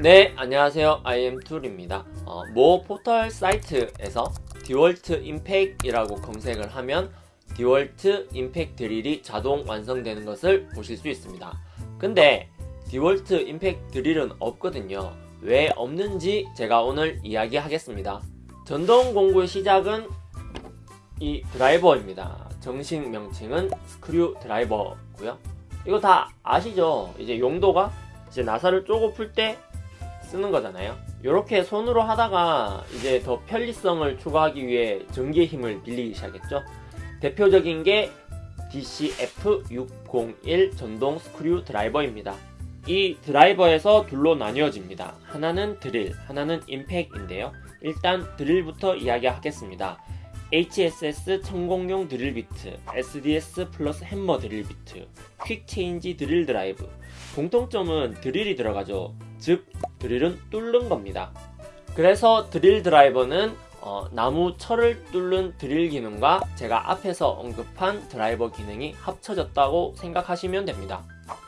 네 안녕하세요. IM툴입니다. 어, 모 포털 사이트에서 디월트 임팩이라고 검색을 하면 디월트 임팩 드릴이 자동 완성되는 것을 보실 수 있습니다. 근데 디월트 임팩 드릴은 없거든요. 왜 없는지 제가 오늘 이야기하겠습니다. 전동 공구의 시작은 이 드라이버입니다. 정식 명칭은 스크류 드라이버고요. 이거 다 아시죠? 이제 용도가 이제 나사를 쪼고 풀때 쓰는 거잖아요. 이렇게 손으로 하다가 이제 더 편리성을 추가하기 위해 전기의 힘을 빌리기 시작했죠. 대표적인 게 DCF601 전동 스크류 드라이버입니다. 이 드라이버에서 둘로 나뉘어집니다. 하나는 드릴, 하나는 임팩인데요. 일단 드릴부터 이야기하겠습니다. HSS 천공용 드릴 비트, SDS 플러스 햄머 드릴 비트, quick change 드릴 드라이브. 공통점은 드릴이 들어가죠. 즉 드릴은 뚫는 겁니다. 그래서 드릴 드라이버는 어, 나무 철을 뚫는 드릴 기능과 제가 앞에서 언급한 드라이버 기능이 합쳐졌다고 생각하시면 됩니다.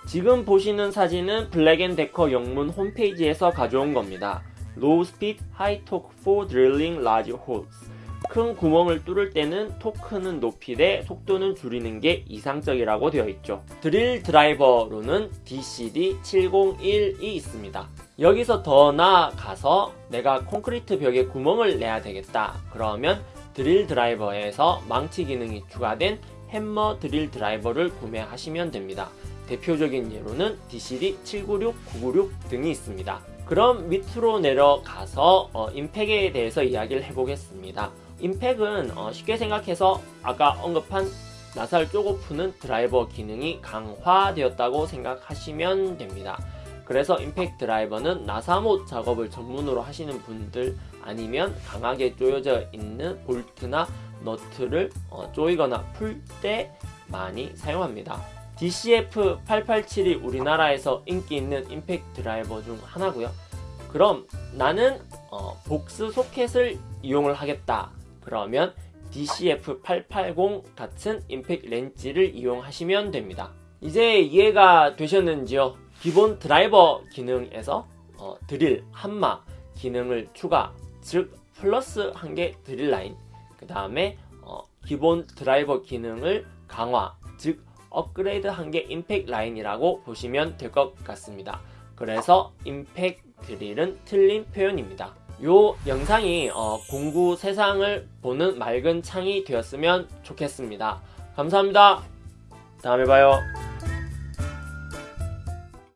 지금 보시는 사진은 블랙앤데커 영문 홈페이지에서 가져온 겁니다. Low Speed High Torque for Drilling Large Holes. 큰 구멍을 뚫을 때는 토크는 높이 되 속도는 줄이는 게 이상적이라고 되어 있죠. 드릴 드라이버로는 DCD701이 있습니다 여기서 더 나아가서 내가 콘크리트 벽에 구멍을 내야 되겠다. 그러면 드릴 드라이버에서 망치 기능이 추가된 햄머 드릴 드라이버를 구매하시면 됩니다. 대표적인 예로는 DCD796, 996 등이 있습니다. 그럼 밑으로 내려가서 어, 임팩에 대해서 이야기를 해보겠습니다. 임팩은 어, 쉽게 생각해서 아까 언급한 나사를 쪼고 푸는 드라이버 기능이 강화되었다고 생각하시면 됩니다. 그래서 임팩 드라이버는 나사못 작업을 전문으로 하시는 분들 아니면 강하게 조여져 있는 볼트나 너트를 어, 조이거나 풀 때 많이 사용합니다. DCF887이 우리나라에서 인기 있는 임팩 드라이버 중 하나고요. 그럼 나는 어, 복스 소켓을 이용을 하겠다. 그러면 DCF880 같은 임팩 렌치를 이용하시면 됩니다. 이제 이해가 되셨는지요? 기본 드라이버 기능에서 어, 드릴, 한마 기능을 추가, 즉 플러스 한 개 드릴 라인 그 다음에 어, 기본 드라이버 기능을 강화, 즉 업그레이드 한 개 임팩 라인이라고 보시면 될 것 같습니다. 그래서 임팩 드릴은 틀린 표현입니다. 요 영상이 어, 공구 세상을 보는 맑은 창이 되었으면 좋겠습니다. 감사합니다. 다음에 봐요.